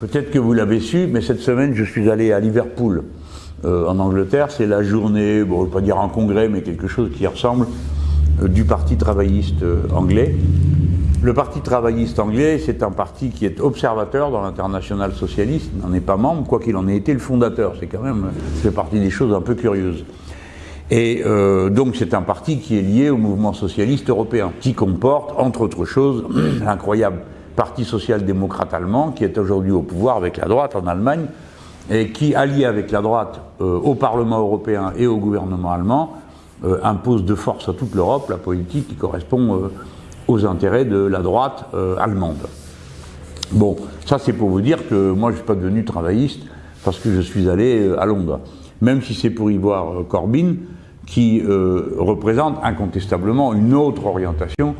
Peut-être que vous l'avez su, mais cette semaine, je suis allé à Liverpool, euh, en Angleterre. C'est la journée, bon, je ne pas dire un congrès, mais quelque chose qui ressemble, euh, du Parti travailliste euh, anglais. Le Parti travailliste anglais, c'est un parti qui est observateur dans l'international socialiste, n'en est pas membre, quoi qu'il en ait été le fondateur. C'est quand même, c'est partie des choses un peu curieuses. Et donc c'est un parti qui est lié au mouvement socialiste européen, qui comporte, entre autres choses, l'incroyable Parti social-démocrate allemand, qui est aujourd'hui au pouvoir avec la droite en Allemagne, et qui, allié avec la droite euh, au Parlement européen et au gouvernement allemand, euh, impose de force à toute l'Europe la politique qui correspond euh, aux intérêts de la droite allemande. Bon, ça c'est pour vous dire que moi je ne suis pas devenu travailliste parce que je suis allé à Londres. Même si c'est pour y voir Corbyn, qui représente incontestablement une autre orientation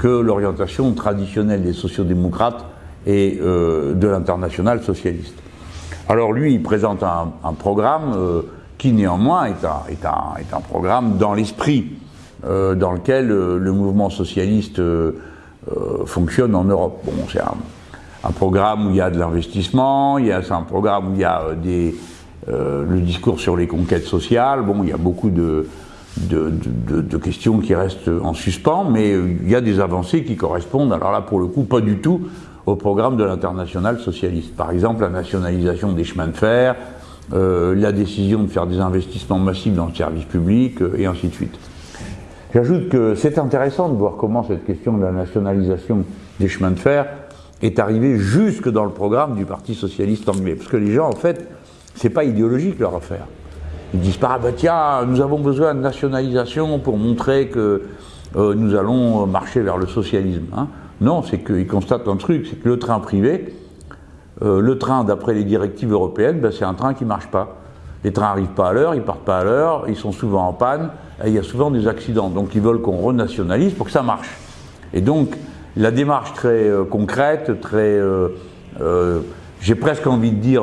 que l'orientation traditionnelle des sociodémocrates et euh, de l'international socialiste. Alors lui, il présente un, programme euh, qui néanmoins est un, est un, est un programme dans l'esprit euh, dans lequel le mouvement socialiste fonctionne en Europe. Bon, c'est un, programme où il y a de l'investissement, c'est un programme où il y a des, le discours sur les conquêtes sociales, bon, il y a beaucoup de, de, questions qui restent en suspens, mais il y a des avancées qui correspondent, alors là pour le coup pas du tout au programme de l'international socialiste. Par exemple la nationalisation des chemins de fer, euh, la décision de faire des investissements massifs dans le service public, euh, et ainsi de suite. J'ajoute que c'est intéressant de voir comment cette question de la nationalisation des chemins de fer est arrivée jusque dans le programme du Parti Socialiste Anglais. Parce que les gens, en fait, c'est pas idéologique leur affaire. Ils disent pas, ah bah tiens, nous avons besoin de nationalisation pour montrer que euh, nous allons marcher vers le socialisme. Hein. Non, c'est qu'ils constatent un truc, c'est que le train privé, euh, le train d'après les directives européennes, ben, c'est un train qui ne marche pas. Les trains n'arrivent pas à l'heure, ils partent pas à l'heure, ils sont souvent en panne, et il y a souvent des accidents. Donc ils veulent qu'on renationalise pour que ça marche. Et donc la démarche très euh, concrète, très, j'ai presque envie de dire,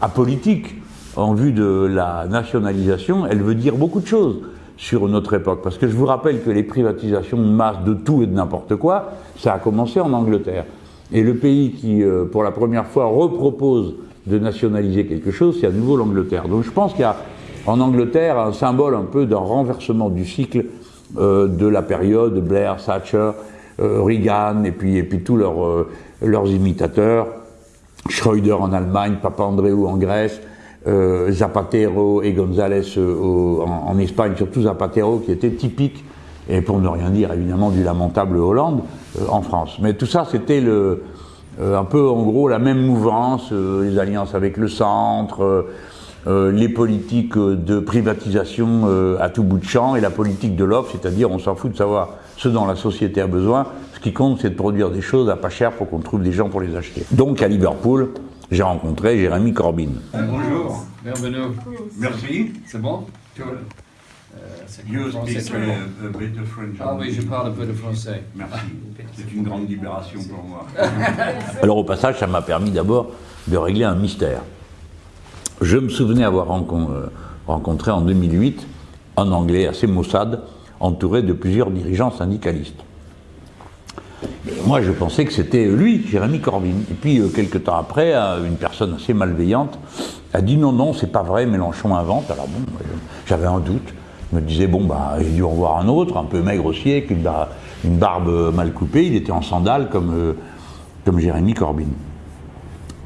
apolitique, en vue de la nationalisation, elle veut dire beaucoup de choses sur notre époque. Parce que je vous rappelle que les privatisations de masse de tout et de n'importe quoi, ça a commencé en Angleterre. Et le pays qui, euh, pour la première fois, repropose de nationaliser quelque chose, c'est à nouveau l'Angleterre. Donc je pense qu'il y a en Angleterre un symbole un peu d'un renversement du cycle euh, de la période Blair, Thatcher, euh, Reagan et puis, et puis tous leurs, imitateurs, Schröder en Allemagne, Papandreou en Grèce, euh, Zapatero et González euh, en, Espagne, surtout Zapatero qui était typique, et pour ne rien dire évidemment du lamentable Hollande euh, en France. Mais tout ça c'était un peu en gros la même mouvance, les alliances avec le centre, les politiques de privatisation à tout bout de champ et la politique de l'offre, c'est-à-dire on s'en fout de savoir ce dont la société a besoin, ce qui compte c'est de produire des choses à pas cher pour qu'on trouve des gens pour les acheter. Donc à Liverpool, j'ai rencontré Jérémy Corbyn. bonjour, bienvenue. Merci. C'est bon? Euh, You speak uh, a bit of French. Ah oui, je parle un peu de français. Merci. C'est une grande libération pour moi. Alors au passage, ça m'a permis d'abord de régler un mystère. Je me souvenais avoir euh, rencontré en 2008 un Anglais assez maussade, entouré de plusieurs dirigeants syndicalistes. Moi, je pensais que c'était lui, Jérémy Corbyn. Et puis, euh, quelques temps après, euh, une personne assez malveillante a dit non, non, c'est pas vrai, Mélenchon invente. Alors bon, euh, j'avais un doute. Je me disais, bon, bah, j'ai dû en voir un autre, un peu maigre aussi, avec une, barbe mal coupée. Il était en sandales comme, comme Jérémy Corbyn.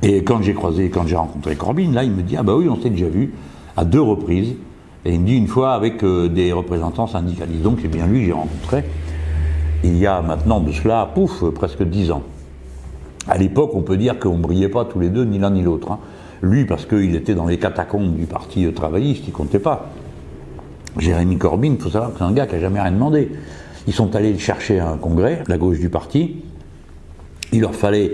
Et quand j'ai croisé, quand j'ai rencontré Corbyn, là, il me dit, ah bah oui, on s'est déjà vu à deux reprises. Et il me dit une fois avec des représentants syndicalistes. Donc c'est bien lui j'ai rencontré il y a maintenant de cela, pouf, presque dix ans. À l'époque, on peut dire qu'on ne brillait pas tous les deux, ni l'un ni l'autre. Hein. Lui, parce qu'il était dans les catacombes du parti travailliste, il comptait pas. Jérémy Corbyn, il faut savoir que c'est un gars qui n'a jamais rien demandé. Ils sont allés chercher un congrès, la gauche du parti. Il leur fallait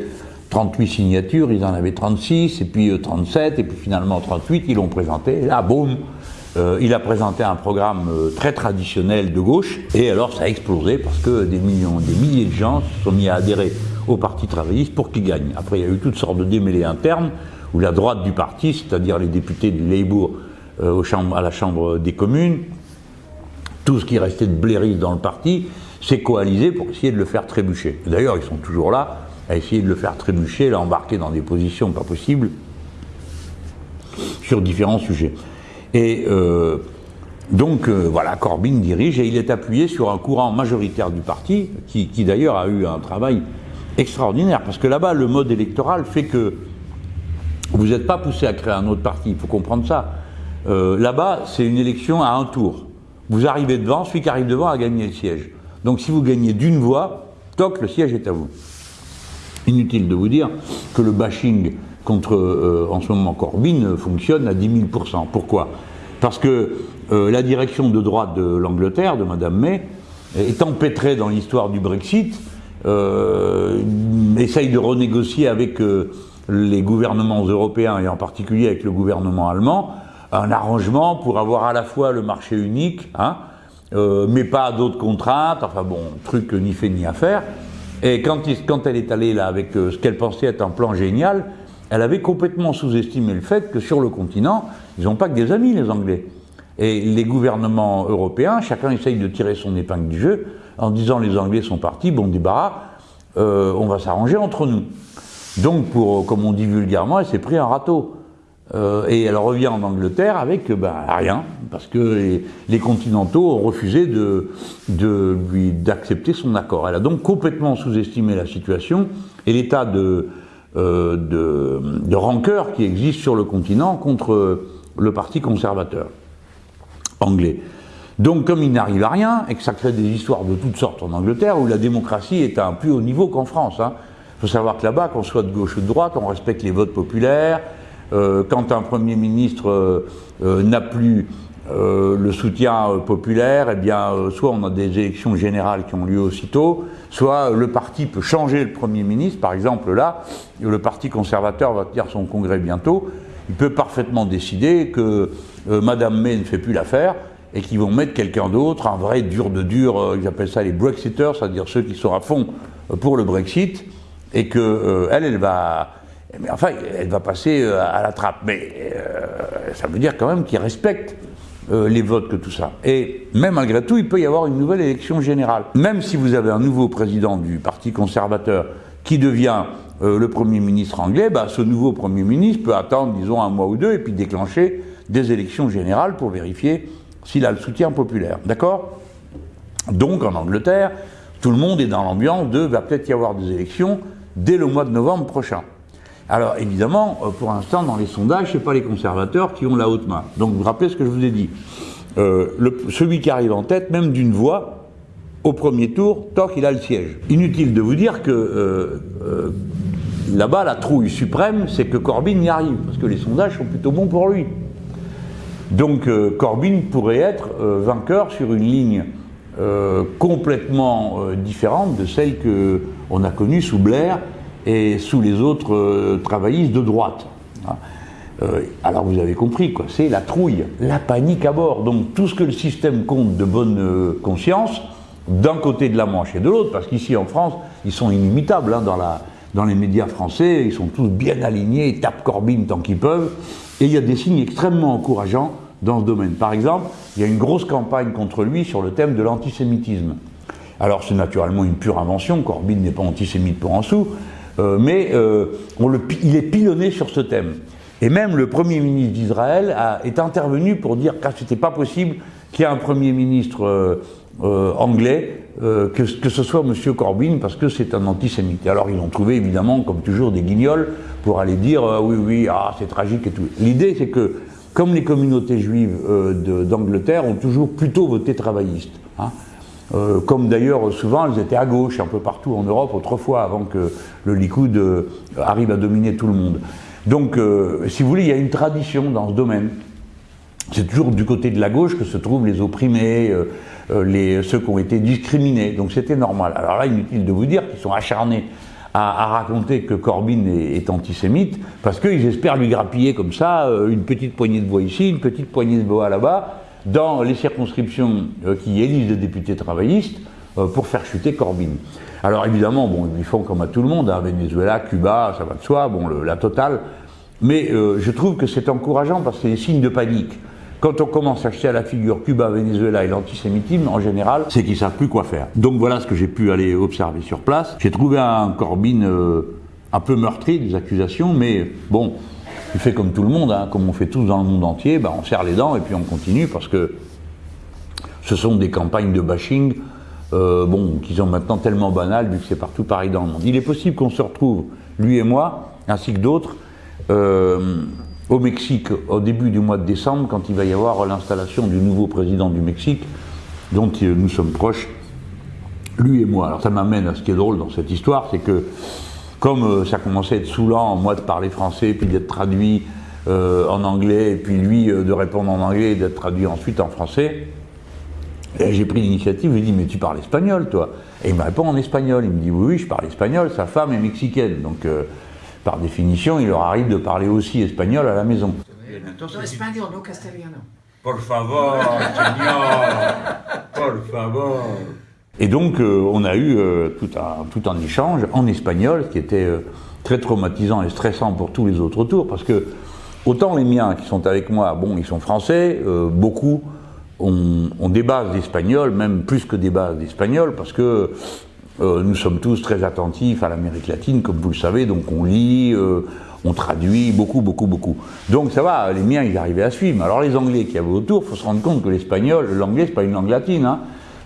38 signatures, ils en avaient 36, et puis 37, euh, et puis finalement 38, ils l'ont présenté. Et là, boum, euh, il a présenté un programme euh, très traditionnel de gauche, et alors ça a explosé parce que des millions, des milliers de gens se sont mis à adhérer au Parti travailliste pour qu'il gagne. Après, il y a eu toutes sortes de démêlés internes, où la droite du parti, c'est-à-dire les députés du Labour euh, à la Chambre des communes, tout ce qui restait de blairistes dans le parti, s'est coalisé pour essayer de le faire trébucher. D'ailleurs, ils sont toujours là, a essayé de le faire trébucher, l'a embarqué dans des positions pas possibles sur différents sujets. Et euh, donc euh, voilà, Corbyn dirige et il est appuyé sur un courant majoritaire du parti, qui, d'ailleurs a eu un travail extraordinaire, parce que là-bas, le mode électoral fait que vous n'êtes pas poussé à créer un autre parti, il faut comprendre ça. Euh, là-bas, c'est une élection à un tour. Vous arrivez devant, celui qui arrive devant a gagné le siège. Donc si vous gagnez d'une voix, toc, le siège est à vous. Inutile de vous dire que le bashing contre, euh, en ce moment, Corbyn fonctionne à 10 000% Pourquoi? Parce que euh, la direction de droite de l'Angleterre, de Madame May, est empêtrée dans l'histoire du Brexit, euh, essaye de renégocier avec euh, les gouvernements européens et en particulier avec le gouvernement allemand un arrangement pour avoir à la fois le marché unique, hein, euh, mais pas d'autres contraintes, enfin bon, truc ni fait ni à faire. Et quand, elle est allée là avec euh, ce qu'elle pensait être un plan génial, elle avait complètement sous-estimé le fait que sur le continent, ils n'ont pas que des amis, les Anglais. Et les gouvernements européens, chacun essaye de tirer son épingle du jeu en disant les Anglais sont partis, bon débarras, euh, on va s'arranger entre nous. Donc, comme on dit vulgairement, elle s'est pris un râteau. Euh, et elle revient en Angleterre avec ben, rien, parce que les, continentaux ont refusé de, de d'accepter son accord. Elle a donc complètement sous-estimé la situation et l'état de, euh, de, rancœur qui existe sur le continent contre le parti conservateur anglais. Donc comme il n'arrive à rien, et que ça crée des histoires de toutes sortes en Angleterre, où la démocratie est à un plus haut niveau qu'en France. Il hein. faut savoir que là-bas, qu'on soit de gauche ou de droite, on respecte les votes populaires, euh, quand un Premier ministre euh, n'a plus le soutien populaire, eh bien, soit on a des élections générales qui ont lieu aussitôt, soit le parti peut changer le Premier ministre. Par exemple, là, le Parti conservateur va tenir son congrès bientôt. Il peut parfaitement décider que Madame May ne fait plus l'affaire et qu'ils vont mettre quelqu'un d'autre, un vrai dur de dur, ils appellent ça les Brexiters, c'est-à-dire ceux qui sont à fond pour le Brexit, et que elle, elle va mais enfin, elle va passer euh, à la trappe. Mais euh, ça veut dire quand même qu'il respecte euh, les votes que tout ça. Et même malgré tout, il peut y avoir une nouvelle élection générale. Même si vous avez un nouveau président du Parti conservateur qui devient euh, le Premier ministre anglais, bah, ce nouveau Premier ministre peut attendre, disons, un mois ou deux et puis déclencher des élections générales pour vérifier s'il a le soutien populaire. D'accord? Donc en Angleterre, tout le monde est dans l'ambiance de va peut-être y avoir des élections dès le mois de novembre prochain. Alors évidemment, euh, pour l'instant, dans les sondages, ce n'est pas les conservateurs qui ont la haute main. Donc vous vous rappelez ce que je vous ai dit. Euh, celui qui arrive en tête, même d'une voix, au premier tour, toc, il a le siège. Inutile de vous dire que euh, là-bas, la trouille suprême, c'est que Corbyn y arrive, parce que les sondages sont plutôt bons pour lui. Donc Corbyn pourrait être vainqueur sur une ligne complètement différente de celle qu'on a connue sous Blair, et sous les autres euh, travaillistes de droite. Hein. Euh, alors vous avez compris, quoi, c'est la trouille, la panique à bord. Donc tout ce que le système compte de bonne euh, conscience, d'un côté de la Manche et de l'autre, parce qu'ici en France, ils sont inimitables hein, dans, la, dans les médias français, ils sont tous bien alignés, ils tapent Corbyn tant qu'ils peuvent, et il y a des signes extrêmement encourageants dans ce domaine. Par exemple, il y a une grosse campagne contre lui sur le thème de l'antisémitisme. Alors c'est naturellement une pure invention, Corbyn n'est pas antisémite pour en sous, mais euh, on le, il est pilonné sur ce thème. Et même le Premier ministre d'Israël est intervenu pour dire que c'était pas possible qu'il y ait un Premier ministre euh, euh anglais, euh, que, que, ce soit M. Corbyn, parce que c'est un antisémite. Alors ils ont trouvé évidemment, comme toujours, des guignols pour aller dire oui, oui, ah, c'est tragique et tout. L'idée, c'est que, comme les communautés juives d'Angleterre ont toujours plutôt voté travailliste, hein, euh, comme d'ailleurs souvent elles étaient à gauche un peu partout en Europe autrefois avant que le Likoud euh, arrive à dominer tout le monde. Donc euh, si vous voulez, il y a une tradition dans ce domaine. C'est toujours du côté de la gauche que se trouvent les opprimés, les, ceux qui ont été discriminés. Donc c'était normal. Alors là, inutile de vous dire qu'ils sont acharnés à, à, raconter que Corbyn est, est antisémite, parce qu'ils espèrent lui grappiller comme ça une petite poignée de voix ici, une petite poignée de voix là-bas, dans les circonscriptions euh, qui élisent des députés travaillistes euh, pour faire chuter Corbyn. Alors évidemment, bon, ils font comme à tout le monde, hein, Venezuela, Cuba, ça va de soi, bon, la totale. Mais euh, je trouve que c'est encourageant parce que c'est des signes de panique. quand on commence à acheter à la figure Cuba, Venezuela et l'antisémitisme, en général, c'est qu'ils savent plus quoi faire. Donc voilà ce que j'ai pu aller observer sur place. J'ai trouvé un Corbyn un peu meurtri des accusations, mais bon, il fait comme tout le monde, hein, comme on fait tous dans le monde entier, ben on serre les dents et puis on continue parce que ce sont des campagnes de bashing euh, bon, qui sont maintenant tellement banales vu que c'est partout pareil dans le monde. Il est possible qu'on se retrouve, lui et moi, ainsi que d'autres, euh, au Mexique au début du mois de décembre, quand il va y avoir l'installation du nouveau président du Mexique, dont nous sommes proches, lui et moi. Alors ça m'amène à ce qui est drôle dans cette histoire, c'est que comme euh, ça commençait à être saoulant, moi de parler français, puis d'être traduit euh, en anglais, et puis lui euh, de répondre en anglais et d'être traduit ensuite en français, j'ai pris l'initiative, je lui ai dit, mais tu parles espagnol, toi Et il me répond en espagnol. Il me dit, oui, oui, je parle espagnol, sa femme est mexicaine. Donc, par définition, il leur arrive de parler aussi espagnol à la maison. No espagnol, no castellano. Por favor, señor, por favor. Et donc, euh, on a eu euh, tout, un, tout un échange en espagnol, qui était euh, très traumatisant et stressant pour tous les autres tours, parce que autant les miens qui sont avec moi, bon, ils sont français, beaucoup ont, ont, des bases d'espagnol, même plus que des bases d'espagnol, parce que nous sommes tous très attentifs à l'Amérique latine, comme vous le savez, donc on lit, on traduit beaucoup, beaucoup, beaucoup. Donc ça va, les miens, ils arrivaient à suivre. Alors les Anglais qui avaient autour, il faut se rendre compte que l'espagnol, l'anglais, c'est pas une langue latine, hein.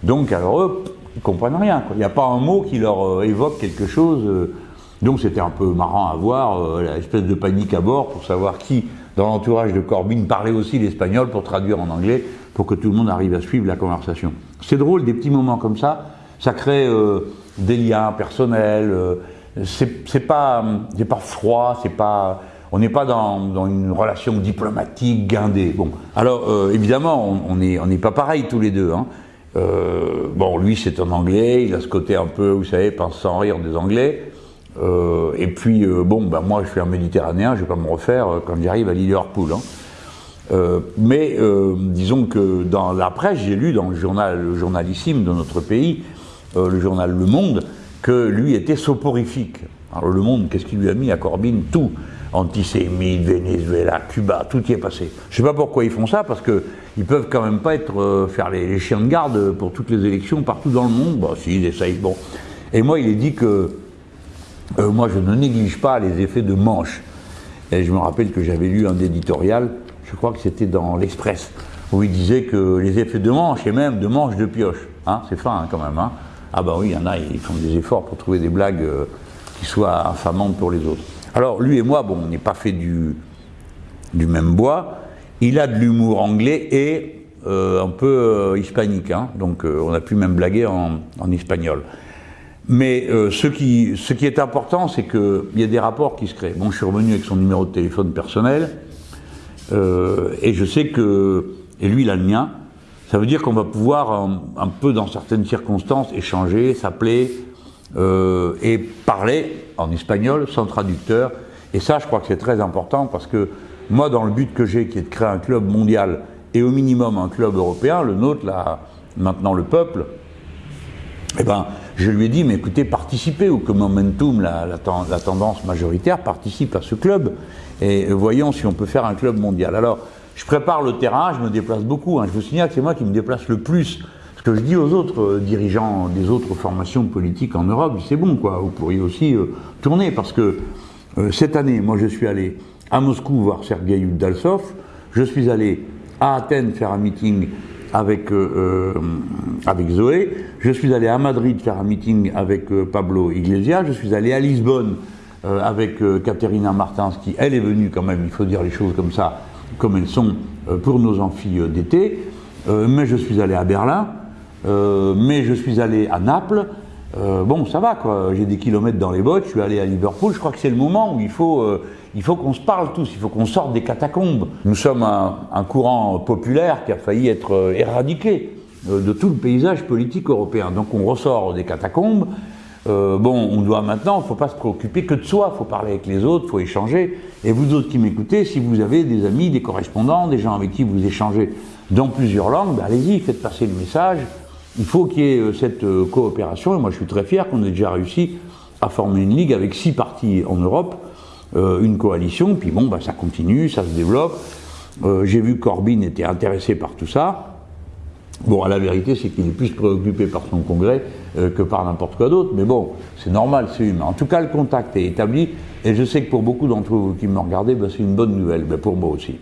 Donc alors eux, ils comprennent rien. Il n'y a pas un mot qui leur euh, évoque quelque chose. Euh. donc c'était un peu marrant à voir, euh, l'espèce de panique à bord pour savoir qui, dans l'entourage de Corbyn, parlait aussi l'espagnol pour traduire en anglais, pour que tout le monde arrive à suivre la conversation. C'est drôle, des petits moments comme ça, ça crée des liens personnels. c'est pas, pas froid, c'est pas on n'est pas dans, une relation diplomatique guindée. Bon, alors évidemment, on n'est pas pareil tous les deux. Hein. Euh, bon, lui, c'est un Anglais, il a ce côté un peu, vous savez, pense sans rire des Anglais. Euh, et puis, euh, bon, ben moi, je suis un Méditerranéen, je vais pas me refaire quand j'arrive à Liverpool. Hein. mais disons que dans la presse, j'ai lu dans le journal le journalissime de notre pays, le journal Le Monde, que lui était soporifique. Alors Le Monde, qu'est-ce qu'il lui a mis à Corbyn Tout antisémites, Venezuela, Cuba, tout y est passé. Je ne sais pas pourquoi ils font ça, parce qu'ils peuvent quand même pas être, euh, faire les, chiens de garde pour toutes les élections partout dans le monde. Bah si, ils essayent, bon. Et moi, il est dit que euh, moi, je ne néglige pas les effets de manche. Et je me rappelle que j'avais lu un éditorial, je crois que c'était dans l'Express, où il disait que les effets de manche, et même de manche de pioche, hein, c'est fin hein, quand même, hein. ah bah oui, il y en a, ils font des efforts pour trouver des blagues euh, qui soient infamantes pour les autres. Alors lui et moi, bon, on n'est pas fait du, même bois. Il a de l'humour anglais et euh, un peu euh, hispanique, hein. donc euh, on a pu même blaguer en, espagnol. Mais ce, qui, ce qui est important, c'est qu'il y a des rapports qui se créent. Bon, je suis revenu avec son numéro de téléphone personnel, et je sais que, et lui il a le mien, ça veut dire qu'on va pouvoir un, peu dans certaines circonstances échanger, s'appeler, euh, et parler en espagnol sans traducteur. Et ça, je crois que c'est très important parce que moi, dans le but que j'ai, qui est de créer un club mondial et au minimum un club européen, le nôtre, là, maintenant le peuple, eh ben, je lui ai dit, mais écoutez, participez au que Momentum, la, tendance majoritaire, participe à ce club et voyons si on peut faire un club mondial. Alors, je prépare le terrain, je me déplace beaucoup. Hein. Je vous signale que c'est moi qui me déplace le plus que je dis aux autres euh, dirigeants des autres formations politiques en Europe, c'est bon, quoi, vous pourriez aussi euh, tourner, parce que euh, cette année, moi je suis allé à Moscou voir Sergei Udalsov, je suis allé à Athènes faire un meeting avec, avec Zoé, je suis allé à Madrid faire un meeting avec Pablo Iglesias, je suis allé à Lisbonne avec Caterina Martins, qui elle est venue quand même, il faut dire les choses comme ça, comme elles sont pour nos amphis d'été, mais je suis allé à Berlin, euh, mais je suis allé à Naples. Euh, bon, ça va quoi, j'ai des kilomètres dans les bottes, je suis allé à Liverpool. Je crois que c'est le moment où il faut, euh, qu'on se parle tous, il faut qu'on sorte des catacombes. Nous sommes un, un, courant populaire qui a failli être éradiqué de tout le paysage politique européen. Donc on ressort des catacombes. bon, on doit maintenant, il ne faut pas se préoccuper que de soi, il faut parler avec les autres, il faut échanger. Et vous autres qui m'écoutez, si vous avez des amis, des correspondants, des gens avec qui vous échangez dans plusieurs langues, ben allez-y, faites passer le message. Il faut qu'il y ait euh, cette euh, coopération, et moi je suis très fier qu'on ait déjà réussi à former une ligue avec six partis en Europe, euh, une coalition, puis bon, bah, ça continue, ça se développe. J'ai vu que Corbyn était intéressé par tout ça. Bon, la vérité, c'est qu'il est plus préoccupé par son congrès que par n'importe quoi d'autre. Mais bon, c'est normal, c'est humain. En tout cas, le contact est établi. Et je sais que pour beaucoup d'entre vous qui me regardez, ben, c'est une bonne nouvelle. Ben, pour moi aussi.